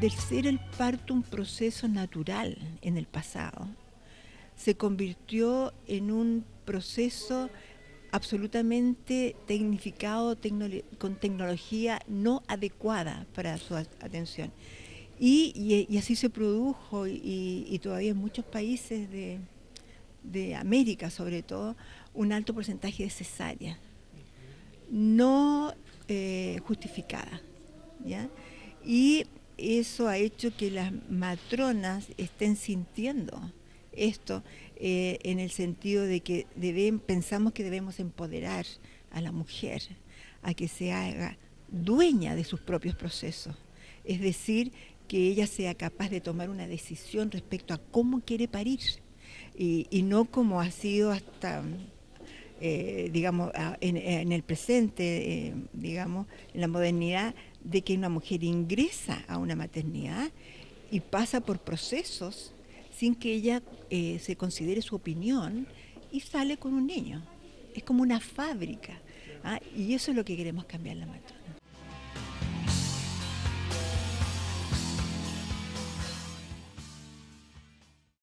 del ser el parto un proceso natural en el pasado, se convirtió en un proceso absolutamente tecnificado con tecnología no adecuada para su atención. Y, así se produjo y, todavía en muchos países de, América sobre todo, un alto porcentaje de cesárea, no eh, justificada. Y eso ha hecho que las matronas estén sintiendo esto eh, en el sentido de que pensamos que debemos empoderar a la mujer a que se haga dueña de sus propios procesos. Es decir, que ella sea capaz de tomar una decisión respecto a cómo quiere parir y, no como ha sido hasta, eh, digamos, en, el presente, eh, digamos, en la modernidad, de que una mujer ingresa a una maternidad y pasa por procesos sin que ella eh, se considere su opinión y sale con un niño. Es como una fábrica. ¿ah? Y eso es lo que queremos cambiar la matrona.